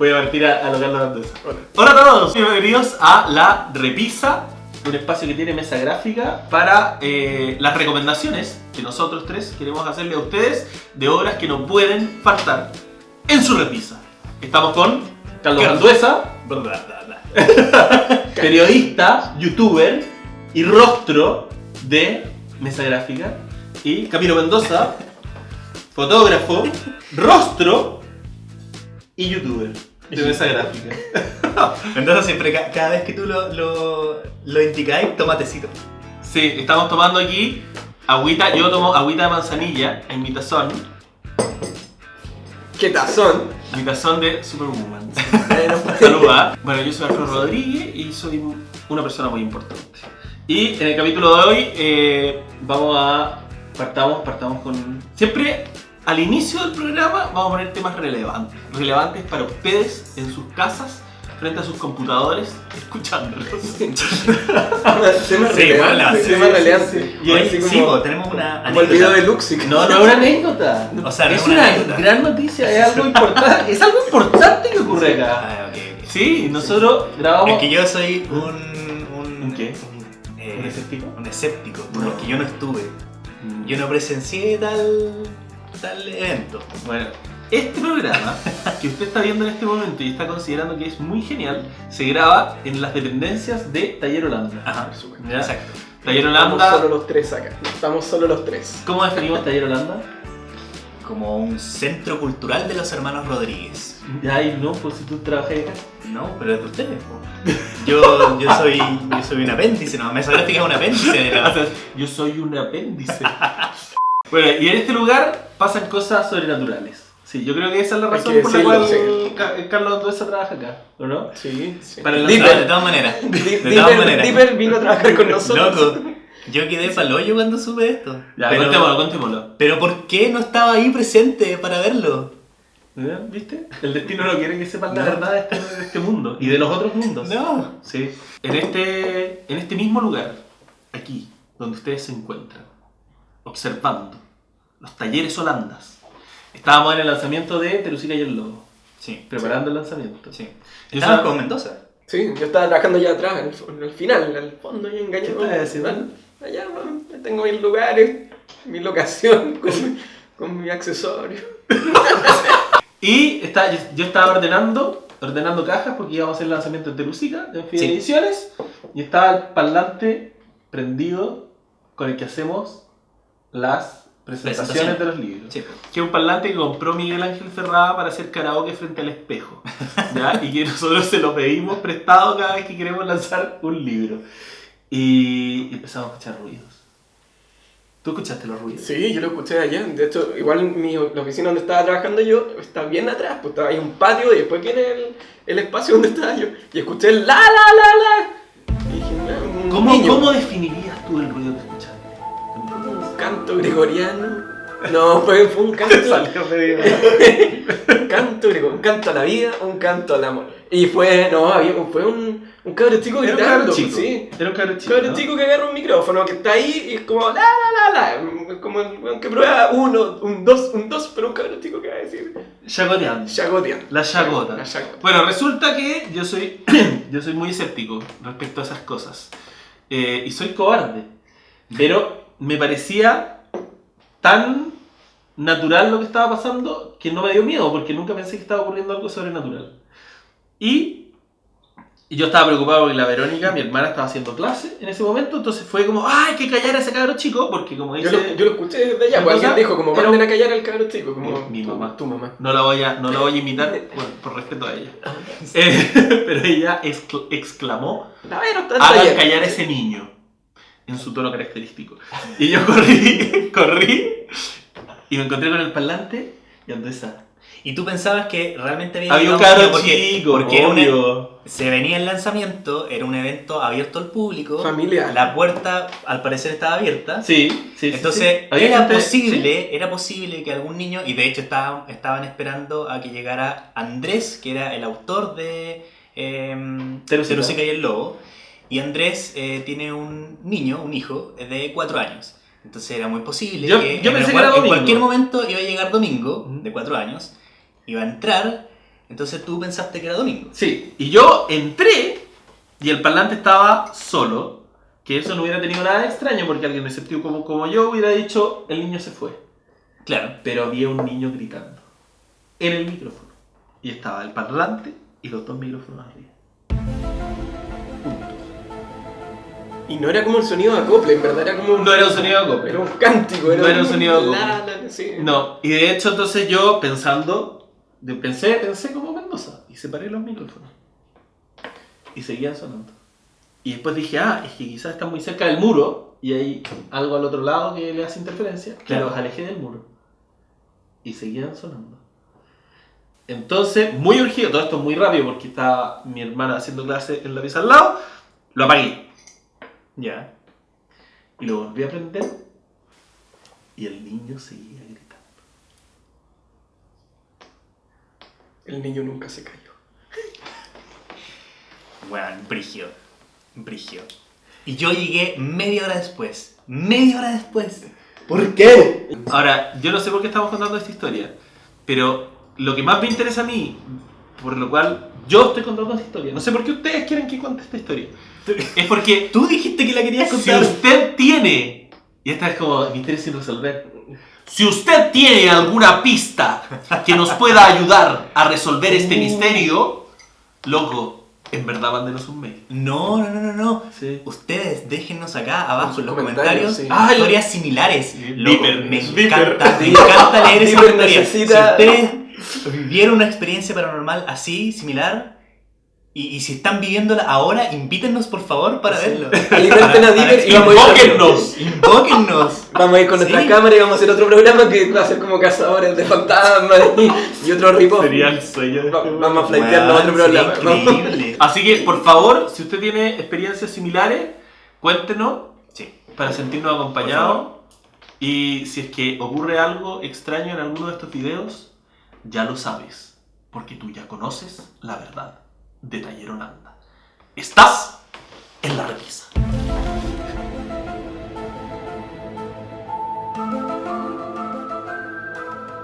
Voy a partir a, a lo Carlos Anduesa. Hola a todos, bienvenidos a La Repisa, un espacio que tiene mesa gráfica para eh, las recomendaciones que nosotros tres queremos hacerle a ustedes de obras que no pueden faltar en su repisa. Estamos con Carlos Carlos. Anduesa, periodista, youtuber y rostro de mesa gráfica. Y Camilo Mendoza, fotógrafo, rostro y youtuber de mesa gráfica. Entonces siempre, ca- cada vez que tú lo, lo, lo indicáis, toma tecito. Sí, estamos tomando aquí agüita, yo tomo agüita de manzanilla en mi tazón, ¿Qué tazón? mi tazón de Superwoman. Saluda. Bueno, yo soy Alfredo Rodríguez y soy una persona muy importante. Y en el capítulo de hoy eh, vamos a. Partamos, partamos con. Siempre al inicio del programa vamos a poner temas relevantes. Relevantes para ustedes en sus casas, frente a sus computadores, escuchándolos. Tema Sí, relevante. bueno, sí, tema sí, sí, sí. Sí, como, po, tenemos una como el video de. Luxic. No, no es una anécdota. O sea, no es es una una anécdota. gran noticia, es algo importante. Es algo importante que ocurre acá. Ah, ok, ok. Sí, nosotros grabamos. Es que yo soy un... ¿Un, ¿Un qué? Un, eh, ¿Un escéptico? Un escéptico, No. porque yo no estuve. Yo no presencié tal, tal evento. Bueno, este programa que usted está viendo en este momento y está considerando que es muy genial, se graba en las dependencias de Taller Holanda. Ajá, ¿Ya? exacto. Taller Estamos Holanda. solo los tres acá. Estamos solo los tres. ¿Cómo definimos Taller Holanda? Como un centro cultural de los hermanos Rodríguez. Ya, y no, pues si tú trabajas acá. No, pero es de ustedes. po. Yo, yo, soy, yo soy un apéndice, no, Mesa Gráfica es un apéndice de O la... sea, yo soy un apéndice. Bueno, y en este lugar pasan cosas sobrenaturales. Sí, yo creo que esa es la razón por la cual sí. Ca- Carlos Anduesa trabaja acá, ¿o no? Sí, sí. Para Dipper, de todas maneras. De todas maneras. Dipper vino a trabajar con nosotros. Loco, yo quedé pa'l hoyo cuando supe esto. Ya, pero, contémoslo, contémoslo. pero ¿por qué no estaba ahí presente para verlo? ¿Ya? ¿Viste? El destino no quiere que sepan la No. verdad de este, de este mundo y de los otros mundos. No. Sí. En este, en este mismo lugar, aquí, donde ustedes se encuentran, observando los talleres holandas, estábamos en el lanzamiento de Terusica y el Lobo, Sí, preparando el lanzamiento. sí. Yo Estaba sab- con Mendoza. Sí, yo estaba trabajando allá atrás, en el, en el final, en el fondo, ahí engañado. ¿Qué estás? Allá, man, tengo mis lugares, mi locación, con, mi- con mi accesorio. Y está, yo, yo estaba ordenando, ordenando cajas porque íbamos a hacer el lanzamiento de Terusica, de Fide Sí. Ediciones, y estaba el parlante prendido con el que hacemos las presentaciones de los libros. Sí. Que es un parlante que compró Miguel Ángel Ferrada para hacer karaoke frente al espejo. ¿ya? Y que nosotros se lo pedimos prestado cada vez que queremos lanzar un libro. Y empezamos a escuchar ruidos. ¿Tú escuchaste los ruidos? Sí, yo lo escuché allá. De hecho, igual mi, la oficina donde estaba trabajando yo está bien atrás, pues estaba ahí un patio y después viene el, el espacio donde estaba yo. Y escuché el la la la la. Y dije, "Ah, un ¿Cómo, niño". ¿Cómo definirías tú el ruido que canto gregoriano. No, fue, fue un canto. Salió un canto gregoriano, un canto a la vida, un canto al amor. Y fue, no, había, fue un, un cabro chico Era un gritando. cabro chico. Sí. Era un cabro chico. Cabro ¿no? chico que agarra un micrófono, que está ahí y es como la la la la. Como que prueba uno, un dos, un dos, pero un cabro chico que va a decir. Chagoteando. Chagoteando. La chagota. La chagota. Bueno, resulta que yo soy, yo soy muy escéptico respecto a esas cosas. Eh, y soy cobarde. Pero me parecía tan natural lo que estaba pasando que no me dio miedo porque nunca pensé que estaba ocurriendo algo sobrenatural. Y, y yo estaba preocupado porque la Verónica, mi hermana, estaba haciendo clase en ese momento. Entonces fue como, ¡ah, hay que callar a ese cabro chico! Porque como Yo dice... lo, yo lo escuché desde allá, ¿Qué pues alguien dijo como manden un- a callar al cabro chico, como Mi- mi tu- mamá. Tu mamá. No la voy a, no la voy a imitar por, por respeto a ella. Eh, pero ella excl- exclamó, hagan callar a ese niño, en su tono característico. Y yo corrí, corrí, y me encontré con el parlante, y Andresa. ¿Y tú pensabas que realmente había Había un niño? porque, chico, porque era una- obvio. se venía el lanzamiento, era un evento abierto al público. Familiar. La puerta al parecer estaba abierta. Sí, sí, sí, Entonces sí. Era gente- posible, era posible que algún niño, y de hecho estaban, estaban esperando a que llegara Andrés, que era el autor de eh, Terusica. Terusica y el Lobo, y Andrés eh, tiene un niño, un hijo, de cuatro años. Entonces era muy posible Yo- que yo en, pensé que era en cualquier momento iba a llegar Domingo, de cuatro años, iba a entrar, Entonces tú pensaste que era domingo. Sí, y yo entré y el parlante estaba solo, que eso no hubiera tenido nada de extraño porque alguien escéptico como, como yo hubiera dicho, el niño se fue. Claro. Pero había un niño gritando en el micrófono. Y estaba el parlante y los dos micrófonos arriba. Y no era como un sonido de acople, en verdad era como un... No era un sonido de acople. Era un cántico, era No era un sonido de acople. la, la, sí. No, y de hecho entonces yo pensando, pensé, pensé como Mendoza y separé los micrófonos. Y seguían sonando. Y después dije, ah, es que quizás están muy cerca del muro y hay algo al otro lado que le hace interferencia. Claro, los alejé del muro. Y seguían sonando. Entonces, muy urgido, todo esto muy rápido porque estaba mi hermana haciendo clase en la pieza al lado, lo apagué. Ya. Y lo volví a prender y el niño seguía gritando. El niño nunca se cayó. Bueno, brigio. Brigio. Y yo llegué media hora después. Media hora después. ¿Por qué? Ahora, yo no sé por qué estamos contando esta historia, pero lo que más me interesa a mí, por lo cual yo estoy contando esta historia, no sé por qué ustedes quieren que cuente esta historia, es porque Tú dijiste que la querías si contar. usted tiene, y esta es como misterio sin resolver, si usted tiene alguna pista que nos pueda ayudar a resolver este misterio, loco, en verdad mándenos un mail. No, no, no, no, no. Sí. Ustedes déjennos acá abajo en los comentarios, comentarios sí. Ah, historias similares. Loco, Viper, me Viper. encanta, me encanta leer esas historias. Si ustedes vivieron una experiencia paranormal así, similar, y, y si están viviéndola ahora, invítennos por favor para Sí. verlo. Alimenten a Diver y vamos a ir Invóquennos. Invóquennos. Vamos a ir con Sí. nuestras cámaras y vamos a hacer otro programa que va a ser como cazadores de fantasmas y, y otro ripoff. Sería el sueño de Va- este vamos a flightearnos a otro programa. Increíble. Así que, por favor, si usted tiene experiencias similares, cuéntenos Sí. para sentirnos acompañados. Y si es que ocurre algo extraño en alguno de estos videos, ya lo sabes, porque tú ya conoces la verdad de Taller Holanda. Estás en la revista.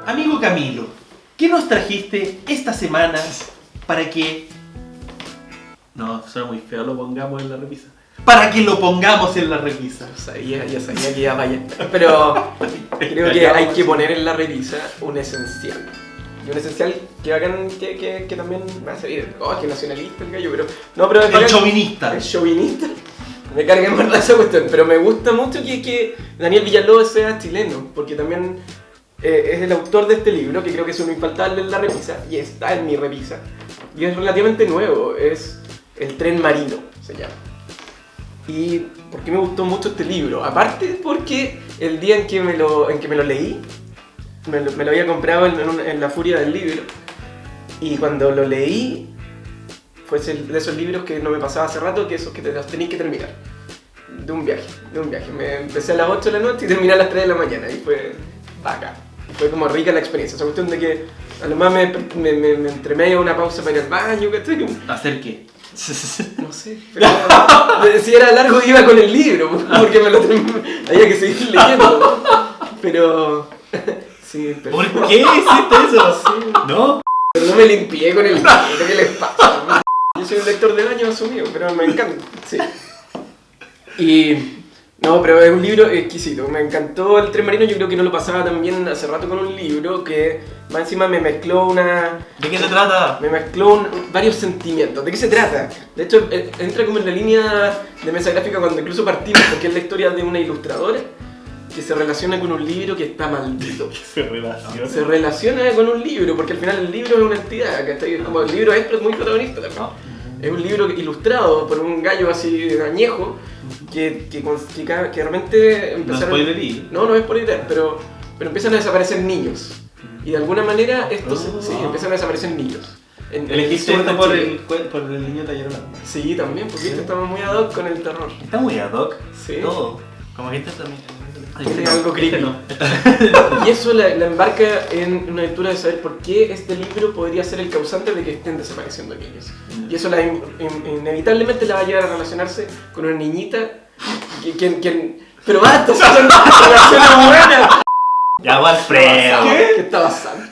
Amigo Camilo, ¿qué nos trajiste esta semana para que... No, suena muy feo, lo pongamos en la repisa. Para que lo pongamos en la repisa. Sabía, ya sabía que iba a fallar. Pero creo que hay que poner en la revisa un esencial. Y un esencial que bacán que, que, que también me va a salir. Oh, que nacionalista el gallo, pero. No, pero El bacán- chauvinista. El chauvinista. Me carga en verdad esa cuestión. Pero me gusta mucho que, que Daniel Villalobos sea chileno. Porque también eh, es el autor de este libro, que creo que es un infaltable en la revisa. Y está en mi revisa. Y es relativamente nuevo. Es El tren marino, se llama. ¿Y por qué me gustó mucho este libro? Aparte porque el día en que me lo, en que me lo leí, me lo, me lo había comprado en, en un- en la furia del libro, y cuando lo leí, fue de esos libros que no me pasaba hace rato, que esos que te los tenéis que terminar. De un viaje, de un viaje. Me empecé a las 8 de la noche y terminé a las 3 de la mañana, y fue bacán. Fue como rica la experiencia, esa cuestión de que a lo más me, me, me, me entre medio una pausa para ir al baño, ¿cachai? ¿Hacer qué? No sé, pero si era largo iba con el libro, porque me lo había que seguir leyendo. Pero sí, pero, ¿Por qué hiciste eso? No. pero no me limpié con el ¿qué les pasa? Yo soy un lector de baño asumido, pero me encanta. Sí. Y no, pero es un libro exquisito. Me encantó el tren marino, yo creo que no lo pasaba también hace rato con un libro que más encima me mezcló una ¿De qué se trata? me mezcló un- varios sentimientos. ¿De qué se trata? De hecho, eh, entra como en la línea de mesa gráfica cuando incluso partimos, porque es la historia de una ilustradora que se relaciona con un libro que está maldito. Se relaciona. Se relaciona con un libro, porque al final el libro es una entidad, ¿cachai? Como el libro es muy protagonista también. Es un libro ilustrado por un gallo así añejo que, que, que, que realmente No empezaron... spoilerí. No, no es por idea, pero, pero empiezan a desaparecer niños. Y de alguna manera estos Oh. sí, empiezan a desaparecer niños. En- Elegiste el esto por el, por el niño Taller Holanda. Sí, también, porque este estamos muy ad hoc con el terror. Está muy ad hoc. Sí. Todo. Como que este también. Tiene algo creepy. Este no. Y eso la, la embarca en una lectura de saber por qué este libro podría ser el causante de que estén desapareciendo niños. Y eso la, in- in- inevitablemente la va a llevar a relacionarse con una niñita que, quien, quien- pero basta, son relaciones buenas. Ya, Alfredo. ¿Qué está pasando?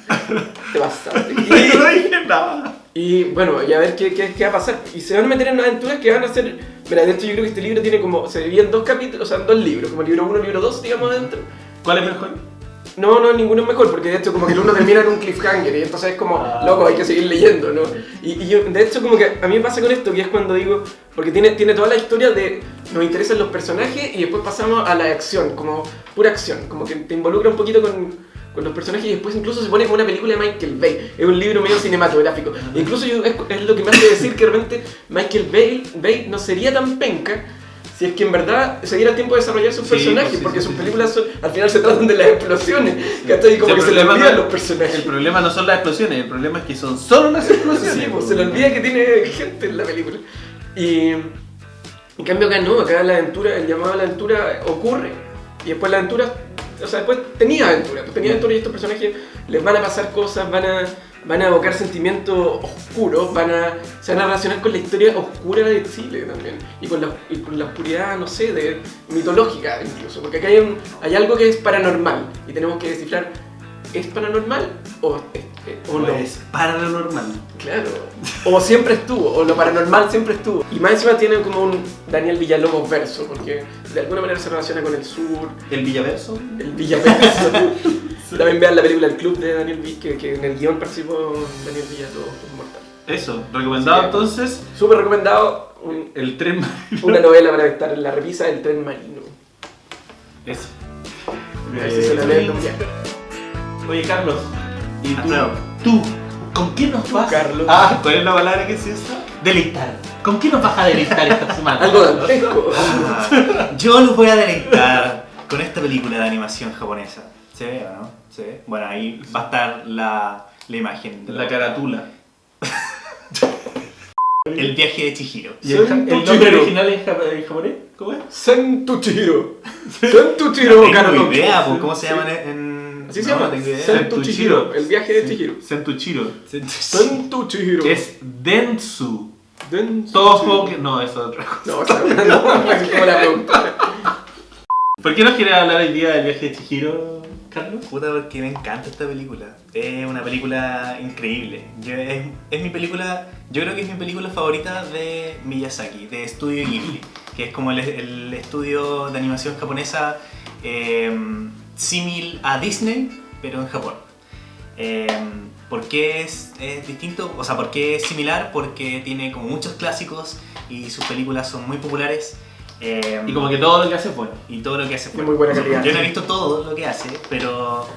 bastante. No Y, dije nada. y, bueno, y a ver qué, qué, qué va a pasar. Y se van a meter en aventuras que van a ser. Mira, de hecho, yo creo que este libro tiene como. Se divide en dos capítulos, o sea, en dos libros, como libro 1 y libro 2, digamos, adentro. ¿Cuál es mejor? No, no, ninguno es mejor, porque de hecho como que el uno termina en un cliffhanger y entonces es como, Ah. loco, hay que seguir leyendo, ¿no? Y, y yo, de hecho como que a mí me pasa con esto, que es cuando digo, porque tiene, tiene toda la historia de, nos interesan los personajes y después pasamos a la acción, como pura acción, como que te involucra un poquito con, con los personajes y después incluso se pone como una película de Michael Bay, es un libro medio cinematográfico. Incluso yo, es, es lo que me hace decir que realmente Michael Bay, Bay no sería tan penca si es que en verdad se diera el tiempo de desarrollar sus Sí, personajes, pues sí, porque sí, sus películas son- al final se tratan de las explosiones, ¿cachai? Y como que se le olvidan no- los personajes. El problema no son las explosiones, el problema es que son solo las explosiones. Sí, pues se le olvida que tiene gente en la película. Y en cambio acá no, acá la aventura, el llamado a la aventura ocurre y después la aventura, o sea, después tenía aventura, pues tenía aventura y estos personajes les van a pasar cosas, van a, van a evocar sentimientos oscuros, van a, se van a relacionar con la historia oscura de Chile también y con la, con la oscuridad, no sé, de, mitológica incluso, porque acá hay, un- hay algo que es paranormal y tenemos que descifrar, ¿es paranormal o, es- o no? Pues, para lo normal. Claro. O siempre estuvo, o lo paranormal siempre estuvo. Y más encima tiene como un Daniel Villalobos verso, porque de alguna manera se relaciona con el sur, El Villaverso. el Villaverso. También vean la película El Club de Daniel Vill, que, que en el guion participó Daniel Villalobos, es mortal. Eso, recomendado Sí. entonces. Súper recomendado, un- El tren. una novela para estar en la repisa del tren marino. Eso. Si se la. Oye, Carlos. ¿Y tú? Alfredo. ¿Tú? ¿Con qué nos vas? Carlos. Ah, ¿cuál es la palabra que se usa? Deleitar. ¿Con qué nos vas a deleitar esta semana? Algo dantesco. Ah, Yo los voy a deleitar con esta película de animación japonesa. ¿Se ve o no? ¿Se ve? Bueno, ahí va a estar la, la imagen. de La carátula. El viaje de Chihiro. ¿Y el, el nombre original en, jap- en japonés? ¿Cómo es? Sentuchiro. Sentuchiro, No tengo Carlos. idea, pues, ¿cómo se llaman en...? Así se llama. Sentuchiro. El viaje de Chihiro. Sentuchiro. Sentuchiro. Es Dentsu. Densu. Toho. No, eso es otra cosa. No, no, así como la productora. ¿Por qué nos quieres hablar hoy día del viaje de Chihiro, Carlos? Puta, porque me encanta esta película. Es una película increíble. Yo- es, es mi película, yo creo que es mi película favorita de Miyazaki, de Studio Ghibli, que es como el, el estudio de animación japonesa eh, símil a Disney, pero en Japón. Eh, ¿Por qué es, es distinto? O sea, ¿por qué es similar? Porque tiene como muchos clásicos y sus películas son muy populares. eh, Y como que todo lo que hace es bueno. y todo lo que hace De bueno. muy buena calidad. Yo no he visto todo lo que hace, pero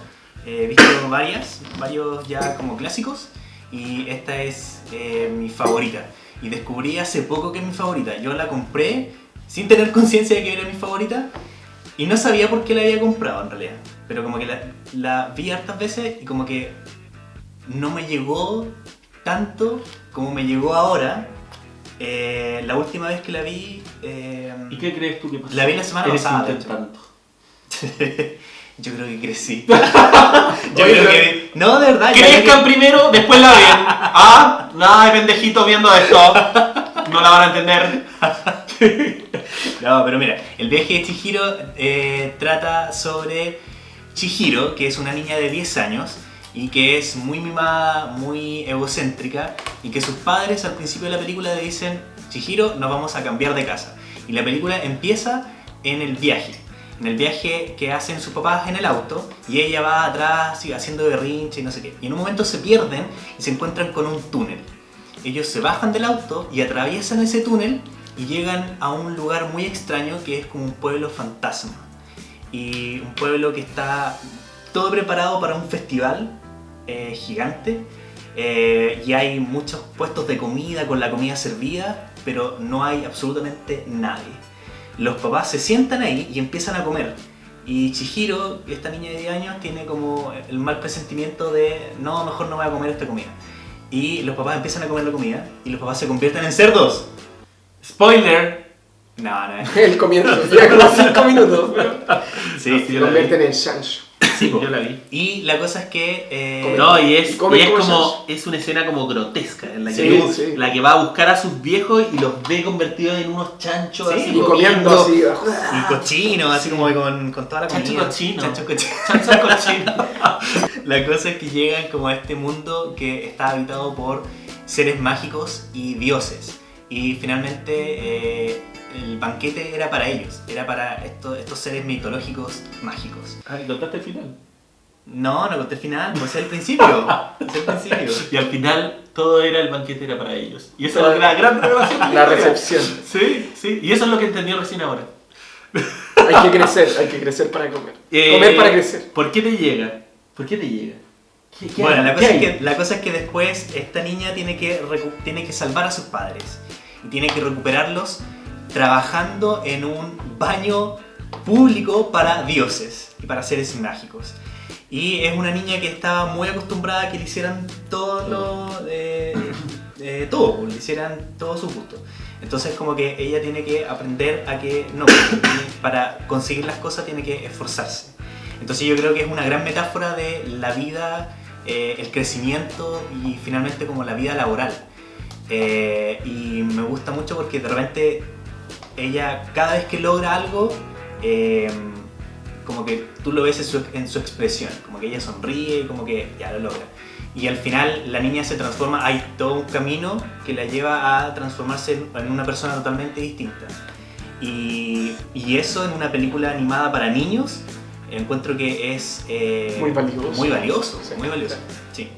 eh, he visto varias, varios ya como clásicos y esta es eh, mi favorita. Y descubrí hace poco que es mi favorita. Yo la compré sin tener conciencia de que era mi favorita y no sabía por qué la había comprado en realidad. Pero como que la, la vi hartas veces y como que no me llegó tanto como me llegó ahora. Eh, la última vez que la vi... eh, ¿Y qué crees tú que pasó? La vi la semana pasada. Yo creo que crecí. Yo Oye, creo que. No, de verdad. Crezcan creo primero, después la ven. Ah, nada de pendejitos viendo esto. No la van a entender. No, pero mira, el viaje de Chihiro eh, trata sobre Chihiro, que es una niña de 10 años y que es muy mimada, muy egocéntrica y que sus padres al principio de la película le dicen, Chihiro, nos vamos a cambiar de casa. Y la película empieza en el viaje. En el viaje que hacen sus papás en el auto y ella va atrás y haciendo berrinche y no sé qué. Y en un momento se pierden y se encuentran con un túnel. Ellos se bajan del auto y atraviesan ese túnel y llegan a un lugar muy extraño que es como un pueblo fantasma. Y un pueblo que está todo preparado para un festival eh, gigante. eh, y hay muchos puestos de comida con la comida servida, pero no hay absolutamente nadie. Los papás se sientan ahí y empiezan a comer. Y Chihiro, esta niña de 10 años, tiene como el mal presentimiento de no, mejor no voy a comer esta comida. Y los papás empiezan a comer la comida y los papás se convierten en cerdos. Spoiler. No, no. El comienzo, ya como 5 minutos, pero Sí, se convierten en Shansh. Sí. Yo la vi. Y la cosa es que... eh, Come- No, y es, y es como. Es una escena como grotesca. En la, que, Sí, sí. la que va a buscar a sus viejos y los ve convertidos en unos chanchos Sí, así. Y comiendo así. ah, Y cochino, así como con, con toda la Chancho comida. cochino. Chancho cochino. Cochinos. La cosa es que llegan como a este mundo que está habitado por seres mágicos y dioses. Y finalmente eh, el banquete era para ellos, era para estos, estos seres mitológicos mágicos. Ah, ¿y contaste el final. No, no conté el final, pues es el principio. es el principio. Y al final todo era el banquete era para ellos. Y esa es la gran revelación. La recepción. Sí, sí. Y eso es lo que entendió recién ahora. Hay que crecer, hay que crecer para comer. Eh, Comer para crecer. ¿Por qué te llega? ¿Por qué te llega? ¿Qué- qué Bueno, hay? la ¿Qué cosa, es que, la cosa es que después esta niña tiene que, tiene que salvar a sus padres y tiene que recuperarlos trabajando en un baño público para dioses y para seres mágicos. Y es una niña que estaba muy acostumbrada a que le hicieran todo lo. eh, eh, todo, le hicieran todo su gusto. Entonces, como que ella tiene que aprender a que no, para conseguir las cosas tiene que esforzarse. Entonces, yo creo que es una gran metáfora de la vida, eh, el crecimiento y finalmente como la vida laboral. Eh, y me gusta mucho porque de repente ella, cada vez que logra algo, eh, como que tú lo ves en su, en su expresión, como que ella sonríe y como que ya lo logra. Y al final la niña se transforma, hay todo un camino que la lleva a transformarse en- una persona totalmente distinta. Y, y eso en una película animada para niños, encuentro que es eh, Muy valioso. Muy valioso, Sí. muy valioso. Sí.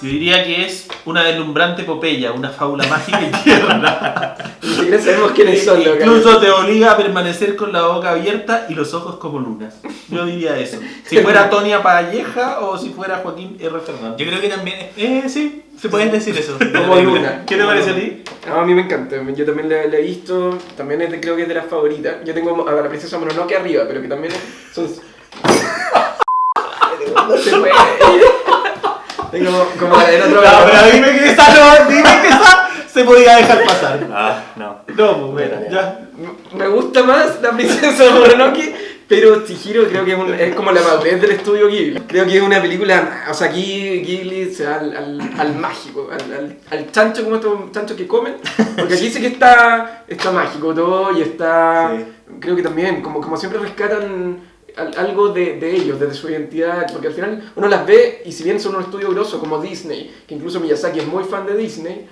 Yo diría que es una deslumbrante epopeya, una fábula mágica y tierna. Ni siquiera sabemos quiénes son los Incluso te obliga a permanecer con la boca abierta y los ojos como lunas. Yo diría eso. Si fuera Tonia Palleja o si fuera Joaquín R. Fernández. Yo creo que también, eh, sí, se puede decir eso. Como luna. ¿Qué te parece a ti? No, a mí me encanta, yo también la, la he visto, también es de- creo que es de las favoritas. Yo tengo a la princesa Mononoke arriba, pero que también son... no se puede. Tengo como en otro... No, pero dime que esa no, dime que esa se podía dejar pasar. Ah, no. No, pues bueno, ya. Me gusta más la princesa Mononoke, pero Chihiro creo que es, un- es como la madurez del estudio Ghibli. Creo que es una película, o sea, aquí Ghibli se va al, al, al mágico, al, al, al chancho, como estos chanchos que comen, porque aquí sí que está, está mágico todo y está, Sí. creo que también, como, como siempre rescatan algo de, de ellos, desde su identidad, porque al final uno las ve y si bien son un estudio grosso como Disney, que incluso Miyazaki es muy fan de Disney,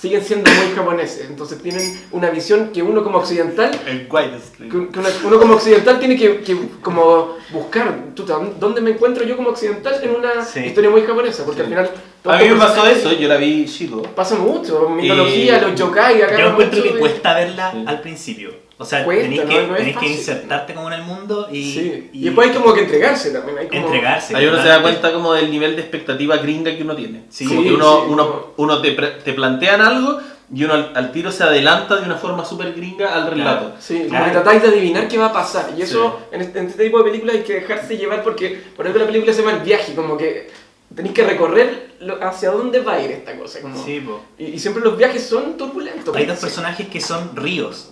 siguen siendo muy japoneses, entonces tienen una visión que uno como occidental El que, que una- uno como occidental tiene que, que como buscar, ¿dónde me encuentro yo como occidental en una Sí. historia muy japonesa? Porque al final... A mí me pasó eso, yo la vi chico. Pasa mucho, mitología, los yokai, acá Yo encuentro que de- cuesta verla Sí. al principio. O sea, Cuesta, tenéis no- que, no es tenéis que insertarte como en el mundo y, Sí. Y, después hay como que entregarse también. Hay como... entregarse. Ahí uno se da cuenta como del nivel de expectativa gringa que uno tiene. Sí, como que uno, sí, uno, no. uno te, te plantean algo y uno al, al tiro se adelanta de una forma súper gringa al relato. Sí, como Claro. que tratáis de adivinar qué va a pasar. Y eso, en, este, en este tipo de películas hay que dejarse llevar porque por eso la película se llama El viaje, como que tenéis que recorrer lo- hacia dónde va a ir esta cosa. Como... Sí, po. Y, y siempre los viajes son turbulentos. Hay dos Sí. personajes que son ríos.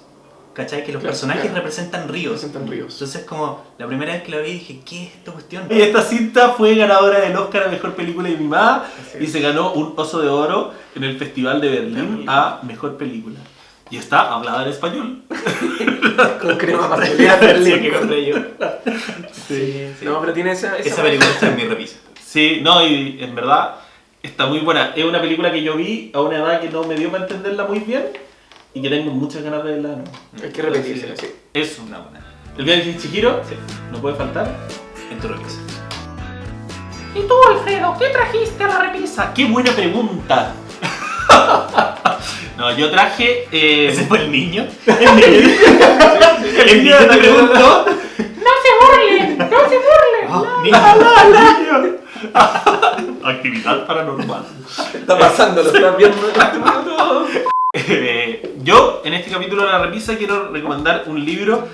¿Cachai? Que los Claro, personajes claro. representan ríos. Representan ríos. Entonces, como la primera vez que la vi dije, ¿qué es esta cuestión? Y esta cinta fue ganadora del Oscar a Mejor Película Animada y se ganó un Oso de Oro en el Festival de Berlín a Mejor Película. Y está hablada en español. Con crema Sí, Berlín. que compré yo. Sí, No, pero tiene esa... Esa, Esa película está en mi revisa. Sí, no, y en verdad está muy buena. Es una película que yo vi a una edad que no me dio para entenderla muy bien y que tengo muchas ganas de verla. nuevo. Hay que repetirse, sí. Eso. Una buena. El viaje de Chihiro Sí. no puede faltar. En tu revisa. ¿Y tú, Alfredo, qué trajiste a la repisa? ¡Qué buena pregunta! no, yo traje. eh, ¿Ese fue el niño? el niño. El niño te preguntó. ¡No se burlen! ¡No se burlen! Oh, niño. Actividad paranormal. Está pasando, lo estás viendo en este. Eh, yo, en este capítulo de la repisa, quiero recomendar un libro.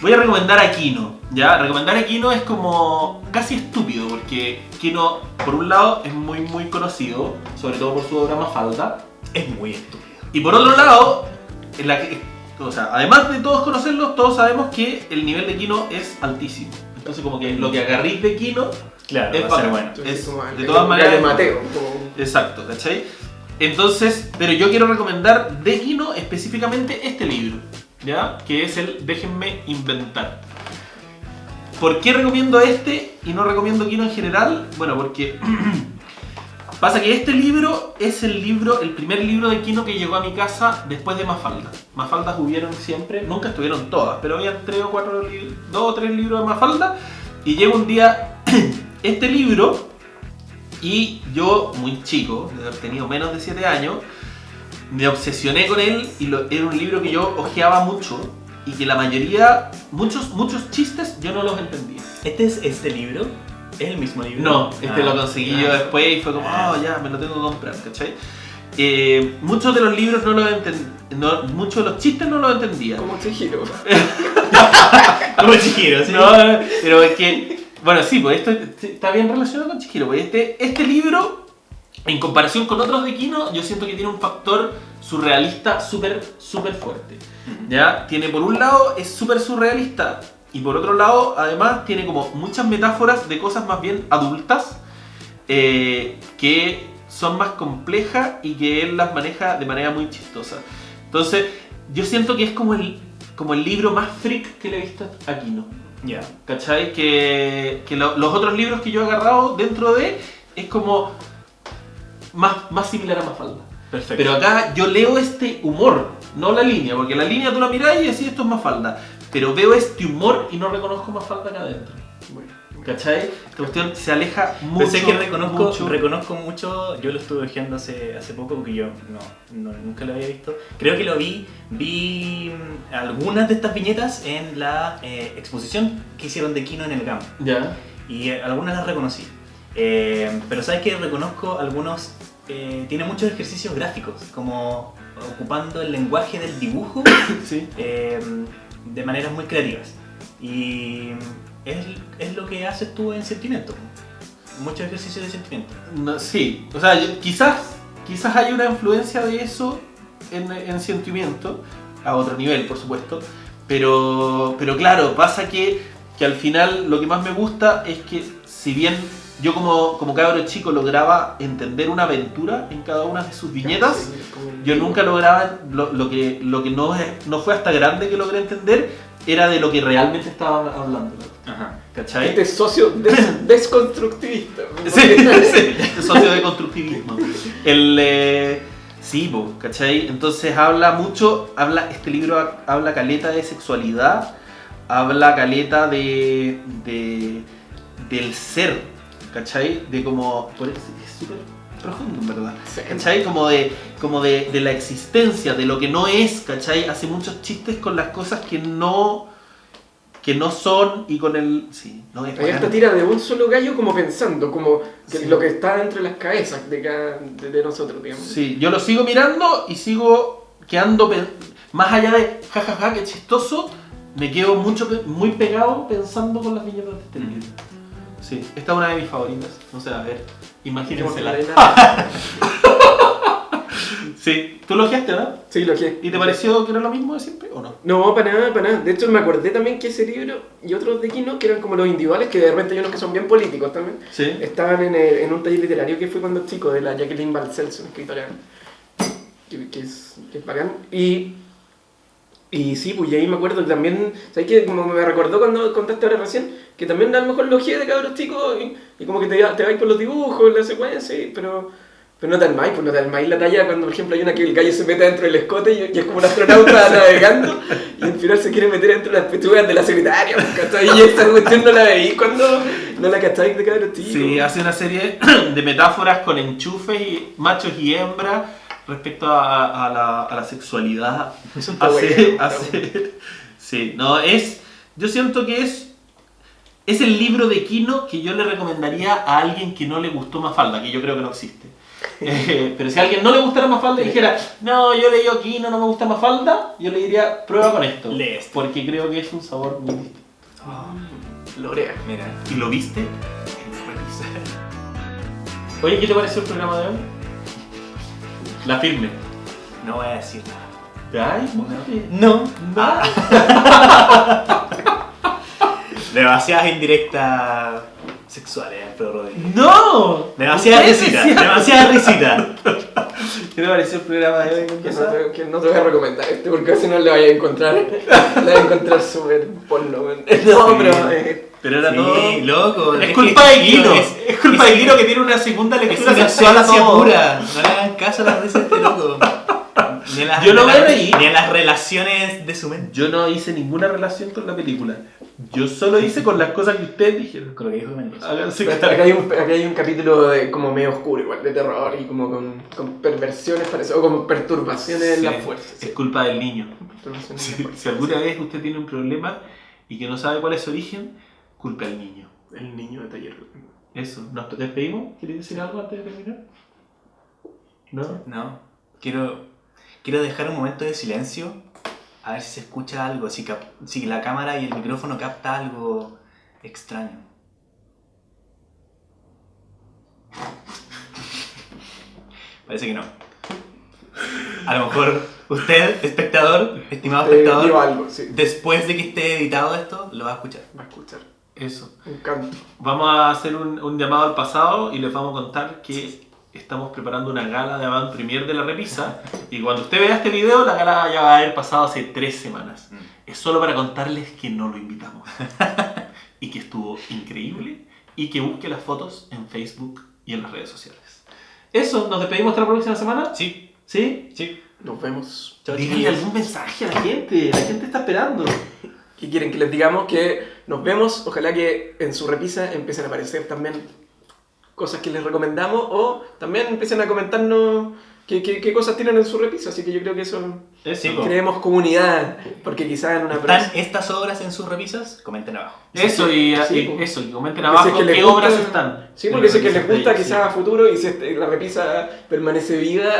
Voy a recomendar a Kino. ¿ya? Recomendar a Kino es como casi estúpido, porque Kino, por un lado, es muy, muy conocido, sobre todo por su obra Mafalda. Es muy estúpido. Y por otro lado, en la que, o sea, además de todos conocerlos, todos sabemos que el nivel de Kino es altísimo. Entonces como que lo que agarrís de Kino Claro, Es va a ser bueno. Es- de todas el maneras- de Mateo. como- Exacto, ¿cachai? Entonces, pero yo quiero recomendar de Kino específicamente este libro, ¿ya? Que es el Déjenme inventar. ¿Por qué recomiendo este y no recomiendo Kino en general? Bueno, porque pasa que este libro es el libro, el primer libro de Kino que llegó a mi casa después de Mafalda. Mafaldas hubieron siempre, nunca estuvieron todas, pero había tres o cuatro, dos o tres libros de Mafalda. Y llega un día este libro y yo, muy chico, de tenido menos de 7 años, me obsesioné con él y lo- era un libro que yo ojeaba mucho y que la mayoría, muchos, muchos chistes yo no los entendía. ¿Este es este libro? ¿Es el mismo libro? No, este Ah, lo conseguí yo ah. después y fue como, oh, ya, me lo tengo que comprar, ¿cachai? Eh, muchos de los libros no los entendía, muchos de los chistes no los entendía. Como Chihiro. Como Chihiro, ¿sí? No, pero es que, bueno, sí, pues esto está bien relacionado con Chihiro. Pues este, este libro, en comparación con otros de Kino, yo siento que tiene un factor surrealista súper, súper fuerte. ¿Ya? Tiene por un lado, es súper surrealista. Y por otro lado, además, tiene como muchas metáforas de cosas más bien adultas eh, que son más complejas y que él las maneja de manera muy chistosa. Entonces, yo siento que es como el, como el libro más freak que le he visto a Kino. Ya. ¿Cachai? Que, que lo- los otros libros que yo he agarrado dentro de es como más, más similar a Mafalda. Perfecto. Pero acá yo leo este humor, no la línea, porque la línea tú la mirás y decís esto es Mafalda. Pero veo este humor y no reconozco Mafalda acá adentro. Bueno, ¿Cachai? Esta cuestión se aleja mucho. Pensé que reconozco mucho. reconozco mucho, yo lo estuve viendo hace, hace poco porque yo no, no, nunca lo había visto. Creo que lo vi, vi mm, algunas de estas viñetas en la eh, exposición que hicieron de Kino en el GAM Ya. y eh, algunas las reconocí. Eh, pero sabes que reconozco algunos, eh, tiene muchos ejercicios gráficos, como ocupando el lenguaje del dibujo Sí. De maneras muy creativas. Y es, es lo que haces tú en sentimiento. Muchos ejercicios de sentimiento. No, sí. O sea, quizás, quizás hay una influencia de eso en, en sentimiento, a otro nivel, por supuesto. Pero, pero claro, pasa que, que al final lo que más me gusta es que si bien yo como, como cabro chico lograba entender una aventura en cada una de sus viñetas, yo nunca lograba, lo, lo que, lo que no, es- no fue hasta grande que logré entender, era de lo que realmente estaban hablando. Ajá. ¿Cachai? Este socio des- desconstructivista. Sí, sí, socio de constructivismo. El, eh, sí, po, ¿cachai? Entonces habla mucho, habla, este libro ha- habla caleta de sexualidad, habla caleta de, de del ser, ¿cachai? De como, por eso es súper profundo, en verdad. Sí. ¿Cachai? Como de, como de, de la existencia, de lo que no es, ¿cachai? Hace muchos chistes con las cosas que no, que no son y con el... Sí, no es bacán. tira de un solo gallo como pensando, como que Sí. lo que está entre las cabezas de, cada, de, de nosotros, digamos. Sí, yo lo sigo mirando y sigo quedando más allá de jajaja, qué chistoso, me quedo mucho muy pegado pensando con las viñetas de este libro. Sí, esta es una de mis favoritas. No sé, a ver, imagínensela. Sí, tú lo ojeaste, ¿no? Sí, lo que. ¿Y te pareció que era lo mismo de siempre o no? No, para nada, para nada. De hecho, me acordé también que ese libro y otros de Kino, que eran como los individuales, que de repente hay unos que son bien políticos también, Sí. estaban en, el- en un taller literario que fui cuando chico, de la Jacqueline Balcells, una escritora que, que es, que es bacán. Y, y sí, pues y ahí me acuerdo que también, ¿sabes qué? Como me recordó cuando contaste ahora recién, que también a lo mejor lo de cabros chicos y, y como que te, te vais por los dibujos, la secuencia, y- pero... Pero no te armáis, pues no te armáis la talla cuando, por ejemplo, hay una que el gallo se mete dentro del escote y, y es como un astronauta navegando y al final se quiere meter dentro de las pechugas de la secretaria, pues, ¿cachai? Y esta cuestión no la veí cuando no la cacháis de cabros chicos. Sí, hace una serie de metáforas con enchufes y machos y hembras respecto a, a la, a la sexualidad. Hace, hace- sí, no, es. Yo siento que es. Es el libro de Kino que yo le recomendaría a alguien que no le gustó Mafalda, que yo creo que no existe. Eh, pero si a alguien no le gustara Mafalda y dijera, no, yo leí Kino, no me gusta Mafalda, yo le diría, prueba con esto. Lee esto. Porque creo que es un sabor muy distinto. Lorea. Mira. ¿Y lo viste? Oye, ¿qué te pareció el programa de hoy? La firme. No voy a decir nada. Ay. No. No. Demasiadas indirectas sexuales, Alfredo Rodríguez. ¡No! Demasiada Ustedes risita, decían- demasiada risita. ¿Qué le pareció el programa de hoy? Que no, te, que no te voy a recomendar este porque si no le vaya a encontrar. Le voy a encontrar súper porno. No, Sí. pero. eh, Pero era Sí, todo. loco. Es culpa de Kino. es- Es culpa de Kino que tiene una segunda lectura una sexual a todo. pura. No le hagan caso a las veces de este loco. Ni a las, Yo no ni a me las- reí. Ni a las relaciones de su mente. Yo no hice ninguna relación con la película. Yo solo hice con las cosas que ustedes dijeron. Con lo que dijo Mendoza. Acá, hay un, acá hay un capítulo de, como medio oscuro, igual, de terror y como con, con perversiones, parece, o como perturbaciones en la Sí, fuerza. Es culpa del niño. En Si, la fuerza, si alguna sí. vez usted tiene un problema y que no sabe cuál es su origen, culpe al niño. El niño de taller. Eso. ¿Nos despedimos? ¿Quieres decir algo antes de terminar? ¿No? No. Quiero, quiero dejar un momento de silencio. A ver si se escucha algo. Si, la cámara y el micrófono capta algo extraño. Parece que no. A lo mejor usted, espectador, estimado Eh, espectador, digo algo, sí. después de que esté editado esto, lo va a escuchar. Va a escuchar. Eso. Un canto. Vamos a hacer un, un llamado al pasado y les vamos a contar que estamos preparando una gala de avant premier de la repisa. Y cuando usted vea este video, la gala ya va a haber pasado hace tres semanas. Mm. Es solo para contarles que no lo invitamos. y que estuvo increíble. Y que busque las fotos en Facebook y en las redes sociales. Eso, nos despedimos hasta la próxima semana. Sí, ¿Sí? sí. Nos vemos. Chao, Díganle algún mensaje a la gente. La gente está esperando. ¿Qué quieren que les digamos? Que nos vemos. Ojalá que en su repisa empiecen a aparecer también cosas que les recomendamos o también empiecen a comentarnos qué, qué- qué cosas tienen en su repisa. Así que yo creo que eso Eso. Sí, creemos comunidad. Porque quizás en una ¿Están próxima- estas obras en sus repisas? Comenten abajo. Eso, y, Sí, y po. eso, y comenten Que abajo si es que les qué gusta- obras están. Sí, porque si es que les gusta quizás a futuro y si este- la repisa permanece viva,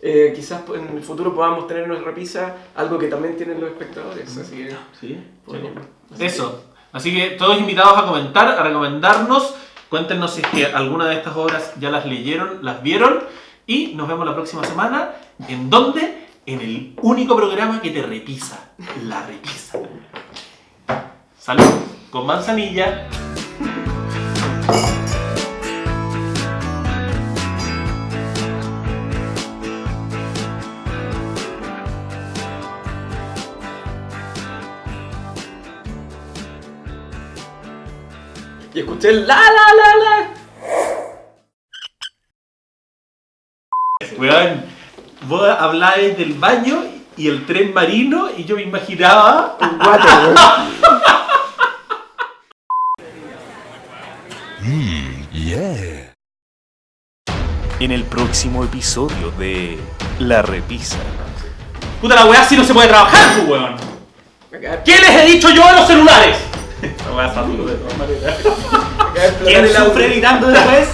eh, quizás en el futuro podamos tener en nuestra repisa algo que también tienen los espectadores. Así que, Sí, podríamos- así Eso. Así que todos invitados a comentar, a recomendarnos. Cuéntenos si es que alguna de estas obras ya las leyeron, las vieron. Y nos vemos la próxima semana. ¿En dónde? En el único programa que te repisa. La repisa. Salud. Con manzanilla. Y escuché el la la la la. Weón, vos hablabas del baño y el tren marino y yo me imaginaba Un guate, weón. Yeah. En el próximo episodio de La Repisa. Puta la weá, si no se puede trabajar, pues, weón. ¿Qué les he dicho yo a los celulares? Weá es fácil de todas maneras. acá explotar ¿Quién el audio. sufre gritando después?